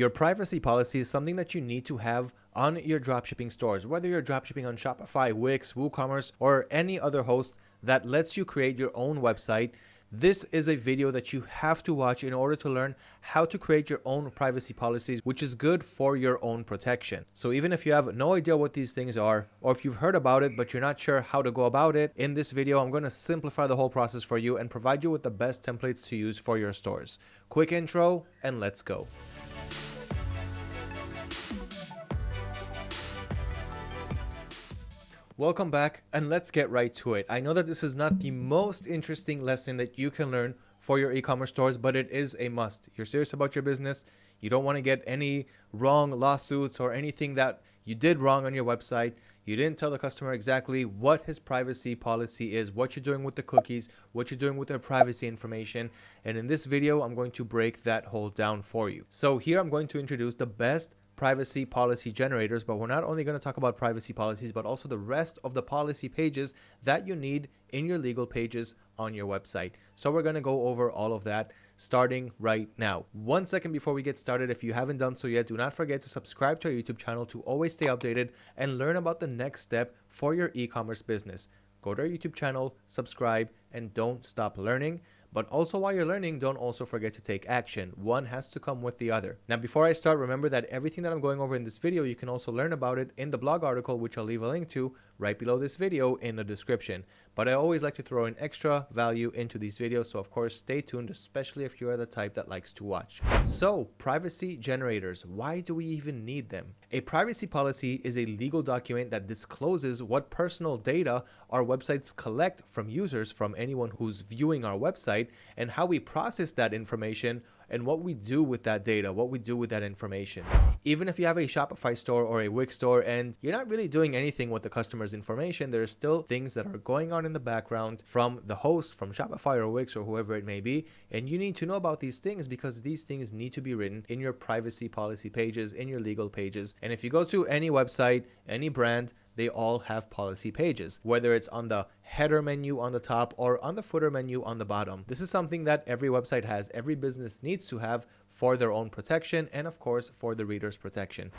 Your privacy policy is something that you need to have on your dropshipping stores, whether you're dropshipping on Shopify, Wix, WooCommerce, or any other host that lets you create your own website this is a video that you have to watch in order to learn how to create your own privacy policies, which is good for your own protection. So even if you have no idea what these things are, or if you've heard about it, but you're not sure how to go about it, in this video, I'm going to simplify the whole process for you and provide you with the best templates to use for your stores. Quick intro and let's go. Welcome back and let's get right to it. I know that this is not the most interesting lesson that you can learn for your e-commerce stores, but it is a must. You're serious about your business. You don't want to get any wrong lawsuits or anything that you did wrong on your website. You didn't tell the customer exactly what his privacy policy is, what you're doing with the cookies, what you're doing with their privacy information. And in this video, I'm going to break that whole down for you. So here I'm going to introduce the best privacy policy generators, but we're not only going to talk about privacy policies, but also the rest of the policy pages that you need in your legal pages on your website. So we're going to go over all of that starting right now. One second before we get started, if you haven't done so yet, do not forget to subscribe to our YouTube channel to always stay updated and learn about the next step for your e-commerce business. Go to our YouTube channel, subscribe, and don't stop learning. But also while you're learning, don't also forget to take action. One has to come with the other. Now, before I start, remember that everything that I'm going over in this video, you can also learn about it in the blog article, which I'll leave a link to right below this video in the description. But I always like to throw in extra value into these videos, so of course stay tuned, especially if you are the type that likes to watch. So, privacy generators, why do we even need them? A privacy policy is a legal document that discloses what personal data our websites collect from users from anyone who's viewing our website and how we process that information and what we do with that data, what we do with that information. Even if you have a Shopify store or a Wix store and you're not really doing anything with the customer's information, there are still things that are going on in the background from the host, from Shopify or Wix or whoever it may be. And you need to know about these things because these things need to be written in your privacy policy pages, in your legal pages. And if you go to any website, any brand, they all have policy pages, whether it's on the header menu on the top or on the footer menu on the bottom. This is something that every website has, every business needs to have for their own protection and of course for the reader's protection.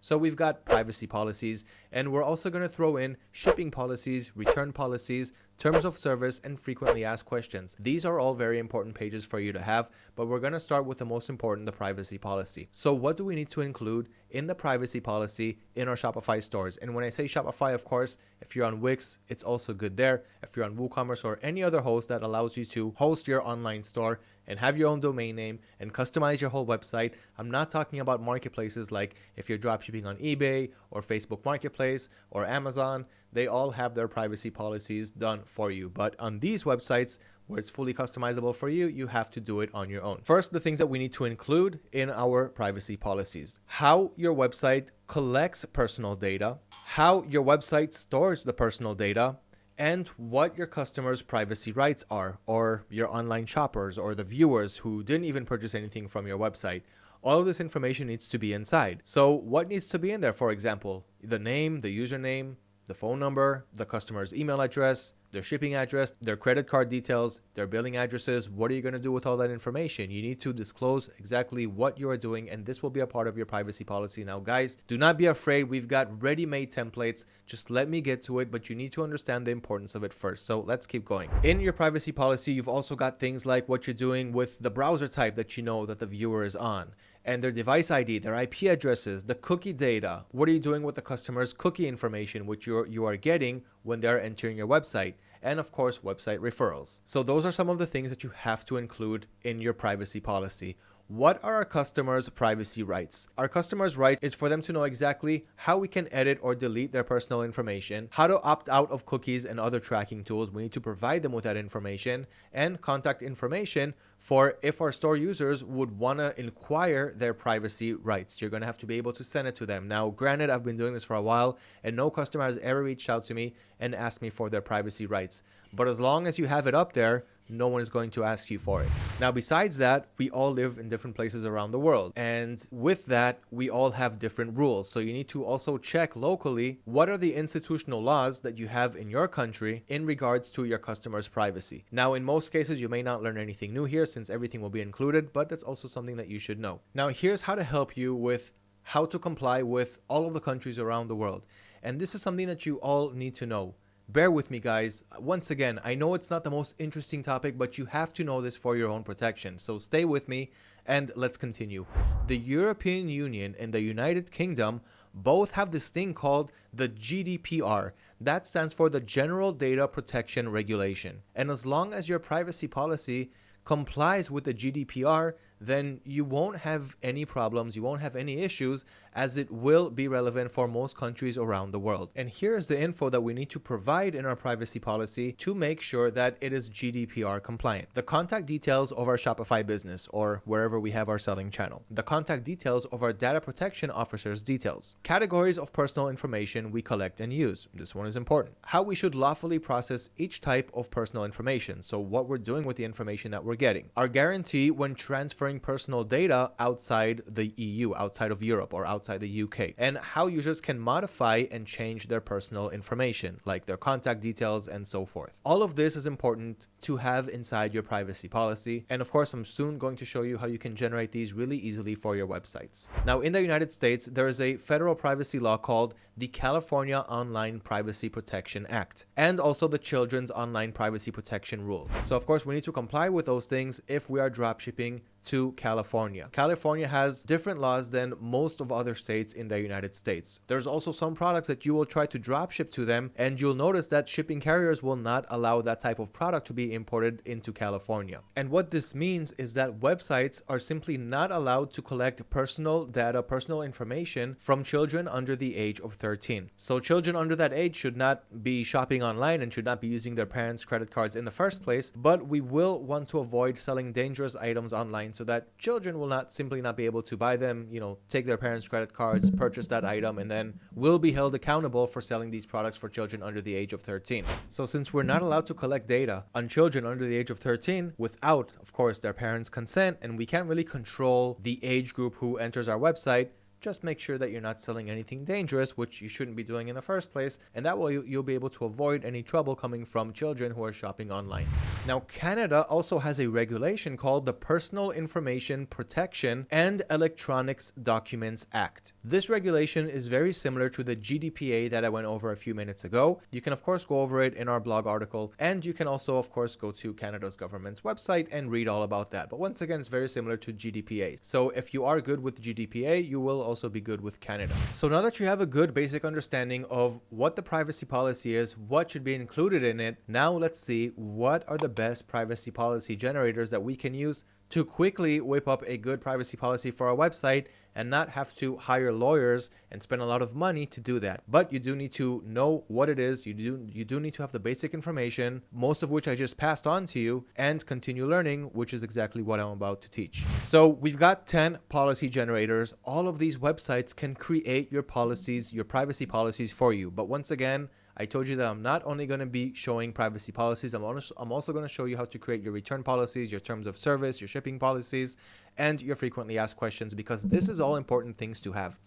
So we've got privacy policies and we're also going to throw in shipping policies, return policies, terms of service, and frequently asked questions. These are all very important pages for you to have, but we're going to start with the most important, the privacy policy. So what do we need to include in the privacy policy in our Shopify stores? And when I say Shopify, of course, if you're on Wix, it's also good there. If you're on WooCommerce or any other host that allows you to host your online store and have your own domain name and customize your whole website. I'm not talking about marketplaces like if you're dropshipping on eBay or Facebook Marketplace or Amazon, they all have their privacy policies done for you. But on these websites, where it's fully customizable for you, you have to do it on your own. First, the things that we need to include in our privacy policies. How your website collects personal data, how your website stores the personal data, and what your customers' privacy rights are, or your online shoppers, or the viewers who didn't even purchase anything from your website. All of this information needs to be inside. So what needs to be in there, for example? The name, the username, the phone number, the customer's email address, their shipping address, their credit card details, their billing addresses. What are you going to do with all that information? You need to disclose exactly what you are doing, and this will be a part of your privacy policy. Now, guys, do not be afraid. We've got ready-made templates. Just let me get to it, but you need to understand the importance of it first. So let's keep going. In your privacy policy, you've also got things like what you're doing with the browser type that you know that the viewer is on and their device ID, their IP addresses, the cookie data. What are you doing with the customer's cookie information, which you're, you are getting when they're entering your website? And of course, website referrals. So those are some of the things that you have to include in your privacy policy. What are our customers' privacy rights? Our customers' right is for them to know exactly how we can edit or delete their personal information, how to opt out of cookies and other tracking tools. We need to provide them with that information and contact information for if our store users would want to inquire their privacy rights. You're going to have to be able to send it to them. Now, granted, I've been doing this for a while and no customer has ever reached out to me and asked me for their privacy rights. But as long as you have it up there, no one is going to ask you for it. Now, besides that, we all live in different places around the world. And with that, we all have different rules. So you need to also check locally what are the institutional laws that you have in your country in regards to your customers' privacy. Now, in most cases, you may not learn anything new here since everything will be included, but that's also something that you should know. Now, here's how to help you with how to comply with all of the countries around the world. And this is something that you all need to know. Bear with me, guys. Once again, I know it's not the most interesting topic, but you have to know this for your own protection. So stay with me and let's continue. The European Union and the United Kingdom both have this thing called the GDPR. That stands for the General Data Protection Regulation. And as long as your privacy policy complies with the GDPR, then you won't have any problems, you won't have any issues, as it will be relevant for most countries around the world. And here's the info that we need to provide in our privacy policy to make sure that it is GDPR compliant. The contact details of our Shopify business or wherever we have our selling channel. The contact details of our data protection officer's details. Categories of personal information we collect and use. This one is important. How we should lawfully process each type of personal information. So what we're doing with the information that we're getting. Our guarantee when transferring personal data outside the EU, outside of Europe, or outside the UK, and how users can modify and change their personal information, like their contact details and so forth. All of this is important to have inside your privacy policy, and of course, I'm soon going to show you how you can generate these really easily for your websites. Now, in the United States, there is a federal privacy law called the California Online Privacy Protection Act, and also the Children's Online Privacy Protection Rule. So, of course, we need to comply with those things if we are dropshipping to California. California has different laws than most of other states in the United States. There's also some products that you will try to drop ship to them and you'll notice that shipping carriers will not allow that type of product to be imported into California. And what this means is that websites are simply not allowed to collect personal data, personal information from children under the age of 13. So children under that age should not be shopping online and should not be using their parents' credit cards in the first place, but we will want to avoid selling dangerous items online so that children will not simply not be able to buy them, you know, take their parents' credit cards, purchase that item, and then will be held accountable for selling these products for children under the age of 13. So since we're not allowed to collect data on children under the age of 13 without, of course, their parents' consent, and we can't really control the age group who enters our website, just make sure that you're not selling anything dangerous, which you shouldn't be doing in the first place, and that way you'll be able to avoid any trouble coming from children who are shopping online. Now, Canada also has a regulation called the Personal Information Protection and Electronics Documents Act. This regulation is very similar to the GDPA that I went over a few minutes ago. You can, of course, go over it in our blog article, and you can also, of course, go to Canada's government's website and read all about that. But once again, it's very similar to GDPA. So if you are good with GDPA, you will also be good with Canada. So now that you have a good basic understanding of what the privacy policy is, what should be included in it, now let's see what are the best privacy policy generators that we can use to quickly whip up a good privacy policy for our website and not have to hire lawyers and spend a lot of money to do that. But you do need to know what it is. You do you do need to have the basic information, most of which I just passed on to you, and continue learning, which is exactly what I'm about to teach. So we've got 10 policy generators. All of these websites can create your policies, your privacy policies for you. But once again, I told you that I'm not only going to be showing privacy policies, I'm, also, I'm also going to show you how to create your return policies, your terms of service, your shipping policies, and your frequently asked questions because this is all important things to have.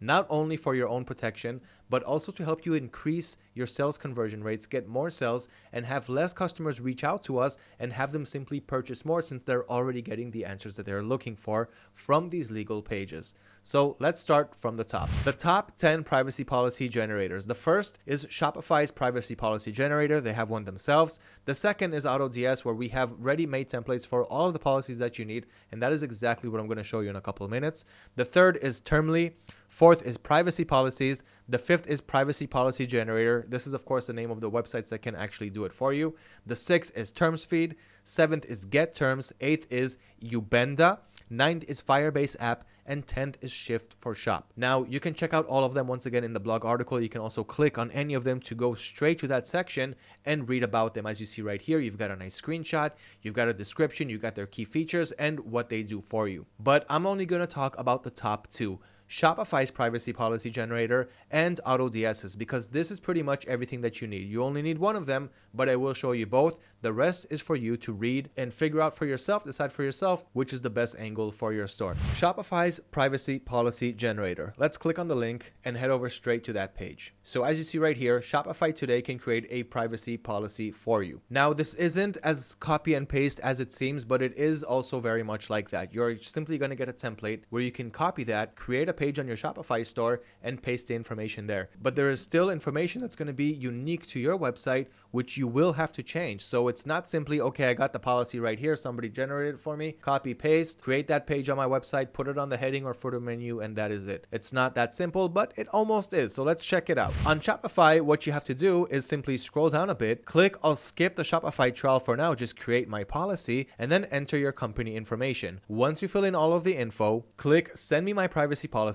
Not only for your own protection, but also to help you increase your sales conversion rates, get more sales, and have less customers reach out to us and have them simply purchase more since they're already getting the answers that they're looking for from these legal pages. So let's start from the top. The top 10 privacy policy generators. The first is Shopify's privacy policy generator. They have one themselves. The second is AutoDS, where we have ready-made templates for all of the policies that you need, and that is exactly what I'm going to show you in a couple of minutes. The third is Termly. Fourth is privacy policies. The fifth is privacy policy generator. This is, of course, the name of the websites that can actually do it for you. The sixth is TermsFeed. Seventh is GetTerms. Eighth is iubenda. Ninth is Firebase app and 10th is Shift4Shop. Now, you can check out all of them once again in the blog article. You can also click on any of them to go straight to that section and read about them. As you see right here, you've got a nice screenshot, you've got a description, you've got their key features and what they do for you. But I'm only going to talk about the top two. Shopify's privacy policy generator, and AutoDS's because this is pretty much everything that you need. You only need one of them, but I will show you both. The rest is for you to read and figure out for yourself, decide for yourself which is the best angle for your store. Shopify's privacy policy generator. Let's click on the link and head over straight to that page. So as you see right here, Shopify today can create a privacy policy for you. Now, this isn't as copy and paste as it seems, but it is also very much like that. You're simply going to get a template where you can copy that, create a page on your Shopify store and paste the information there. But there is still information that's going to be unique to your website, which you will have to change. So it's not simply, okay, I got the policy right here. Somebody generated it for me, copy, paste, create that page on my website, put it on the heading or footer menu, and that is it. It's not that simple, but it almost is. So let's check it out. On Shopify, what you have to do is simply scroll down a bit, click, I'll skip the Shopify trial for now, just create my policy, and then enter your company information. Once you fill in all of the info, click send me my privacy policy,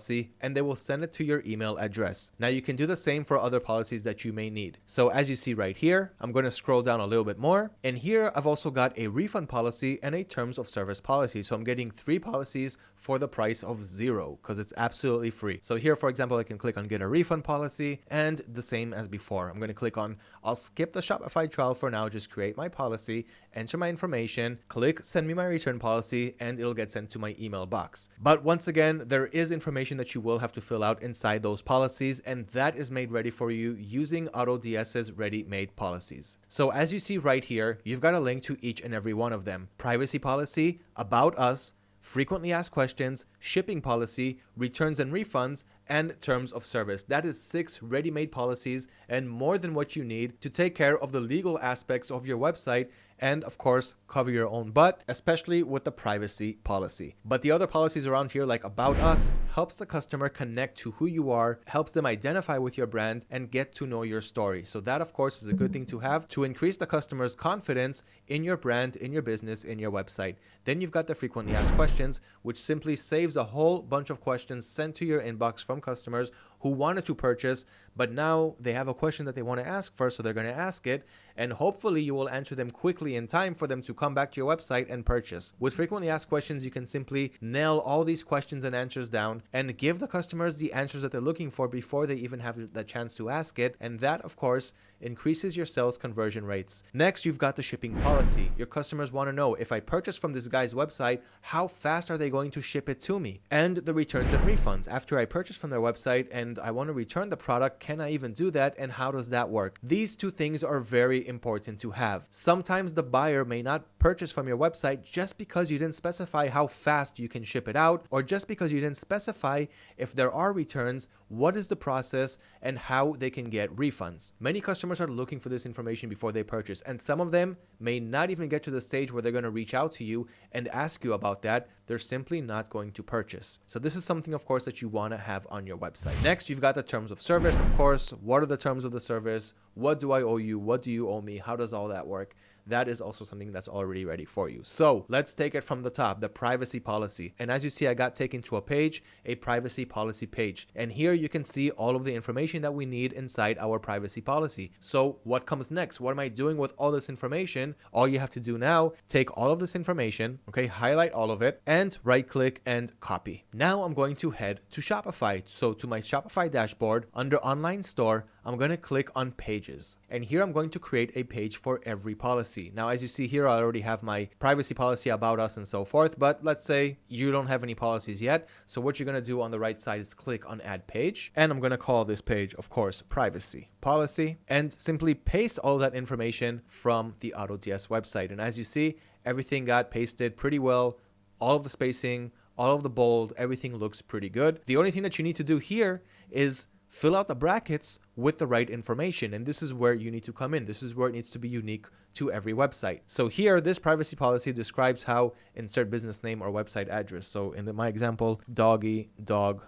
and they will send it to your email address. Now you can do the same for other policies that you may need. So as you see right here, I'm going to scroll down a little bit more. And here I've also got a refund policy and a terms of service policy. So I'm getting three policies for the price of zero because it's absolutely free. So here, for example, I can click on get a refund policy and the same as before. I'm going to click on I'll skip the Shopify trial for now, just create my policy, enter my information, click send me my return policy, and it'll get sent to my email box. But once again, there is information that you will have to fill out inside those policies, and that is made ready for you using AutoDS's ready-made policies. So as you see right here, you've got a link to each and every one of them. Privacy policy, about us, frequently asked questions, shipping policy, returns and refunds, and terms of service. That is six ready-made policies and more than what you need to take care of the legal aspects of your website and of course cover your own butt, especially with the privacy policy. But the other policies around here like about us helps the customer connect to who you are, helps them identify with your brand and get to know your story. So that of course is a good thing to have to increase the customer's confidence in your brand, in your business, in your website. Then you've got the frequently asked questions, which simply saves a whole bunch of questions sent to your inbox from customers who wanted to purchase, but now they have a question that they want to ask first, so they're going to ask it, and hopefully you will answer them quickly in time for them to come back to your website and purchase. With frequently asked questions, you can simply nail all these questions and answers down and give the customers the answers that they're looking for before they even have the chance to ask it, and that, of course, increases your sales conversion rates. Next, you've got the shipping policy. Your customers want to know if I purchase from this guy's website, how fast are they going to ship it to me? And the returns and refunds. After I purchase from their website and I want to return the product, can I even do that and how does that work? These two things are very important to have. Sometimes the buyer may not purchase from your website just because you didn't specify how fast you can ship it out or just because you didn't specify if there are returns, what is the process and how they can get refunds. Many customers are looking for this information before they purchase and some of them may not even get to the stage where they're going to reach out to you and ask you about that. They're simply not going to purchase. So this is something of course that you want to have on your website. Next, you've got the terms of service, of course. What are the terms of the service? What do I owe you? What do you owe me? How does all that work? That is also something that's already ready for you. So let's take it from the top, the privacy policy. And as you see, I got taken to a page, a privacy policy page. And here you can see all of the information that we need inside our privacy policy. So what comes next? What am I doing with all this information? All you have to do now, take all of this information, okay, highlight all of it and right click and copy. Now I'm going to head to Shopify. So to my Shopify dashboard under online store, I'm going to click on pages. And here I'm going to create a page for every policy. Now, as you see here, I already have my privacy policy about us and so forth, but let's say you don't have any policies yet. So what you're going to do on the right side is click on add page. And I'm going to call this page, of course, privacy policy and simply paste all that information from the AutoDS website. And as you see, everything got pasted pretty well. All of the spacing, all of the bold, everything looks pretty good. The only thing that you need to do here is fill out the brackets with the right information. And this is where you need to come in. This is where it needs to be unique to every website. So here, this privacy policy describes how insert business name or website address. So in my example, doggy dog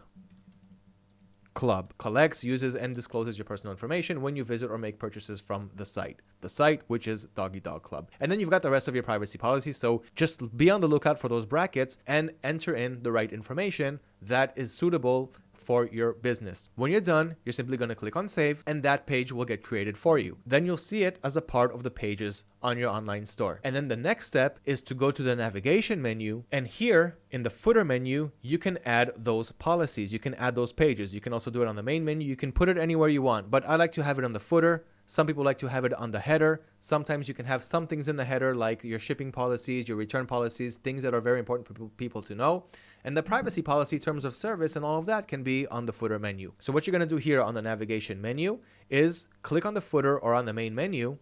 club collects, uses, and discloses your personal information when you visit or make purchases from the site. The site, which is Doggy Dog Club. And then you've got the rest of your privacy policy. So just be on the lookout for those brackets and enter in the right information that is suitable for your business. When you're done, you're simply going to click on save and that page will get created for you. Then you'll see it as a part of the pages on your online store. And then the next step is to go to the navigation menu and here in the footer menu, you can add those policies. You can add those pages. You can also do it on the main menu. You can put it anywhere you want, but I like to have it on the footer some people like to have it on the header. Sometimes you can have some things in the header like your shipping policies, your return policies, things that are very important for people to know. And the privacy policy, terms of service, and all of that can be on the footer menu. So what you're going to do here on the navigation menu is click on the footer or on the main menu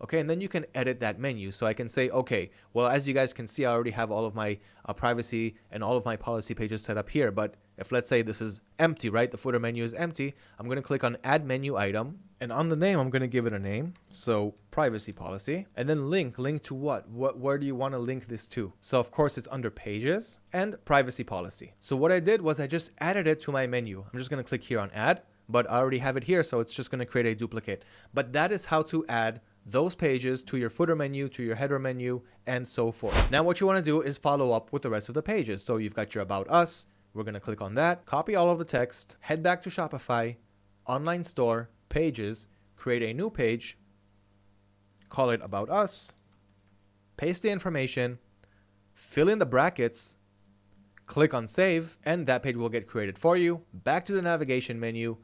okay and then you can edit that menu so I can say okay well as you guys can see I already have all of my uh, privacy and all of my policy pages set up here but if let's say this is empty right? The footer menu is empty. I'm going to click on add menu item and on the name I'm going to give it a name. So privacy policy and then link. Link to what? What where do you want to link this to? So of course it's under pages and privacy policy. So what I did was I just added it to my menu. I'm just going to click here on add but I already have it here so it's just going to create a duplicate. But that is how to add those pages to your footer menu, to your header menu, and so forth. Now what you want to do is follow up with the rest of the pages. So you've got your About Us, we're going to click on that, copy all of the text, head back to Shopify, online store, pages, create a new page, call it About Us, paste the information, fill in the brackets, click on save, and that page will get created for you. Back to the navigation menu,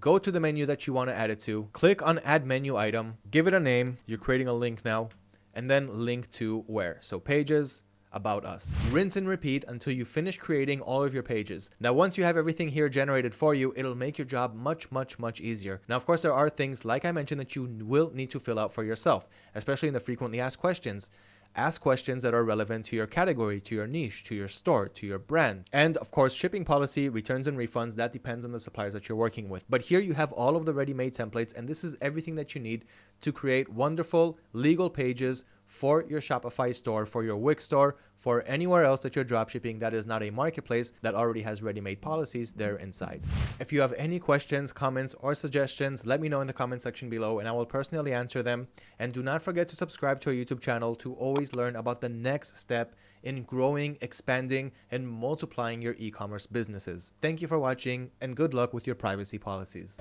go to the menu that you want to add it to, click on add menu item, give it a name, you're creating a link now, and then link to where. So pages, about us. Rinse and repeat until you finish creating all of your pages. Now, once you have everything here generated for you, it'll make your job much, much, much easier. Now, of course, there are things, like I mentioned, that you will need to fill out for yourself, especially in the frequently asked questions. Ask questions that are relevant to your category, to your niche, to your store, to your brand. And of course, shipping policy, returns and refunds, that depends on the suppliers that you're working with. But here you have all of the ready-made templates and this is everything that you need to create wonderful legal pages for your Shopify store, for your Wix store, for anywhere else that you're dropshipping that is not a marketplace that already has ready-made policies there inside. If you have any questions, comments, or suggestions, let me know in the comment section below and I will personally answer them. And do not forget to subscribe to our YouTube channel to always learn about the next step in growing, expanding, and multiplying your e-commerce businesses. Thank you for watching and good luck with your privacy policies.